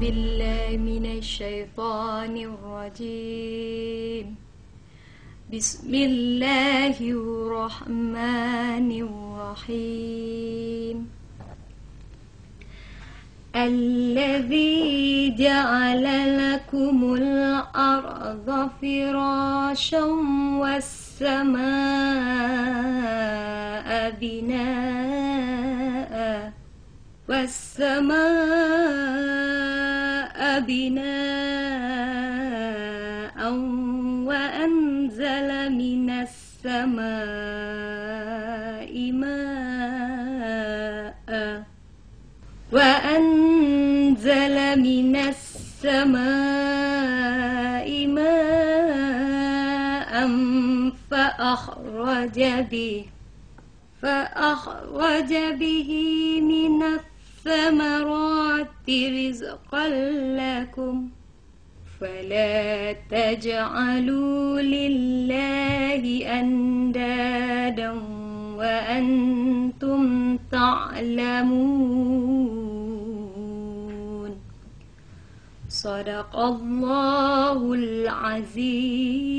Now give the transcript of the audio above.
بالله من الشيطان الرجيم. بسم الله الرحمن الرحيم. الذي جعل لكم الأرض فراشا والسماء بناء والسماء بناء وأنزل من السماء ماء. وأنزل من السماء ماء فأخرج به فأخرج به من الثمرات. رزقا لكم فلا تجعلوا لله أندادا وأنتم تعلمون. صدق الله العظيم.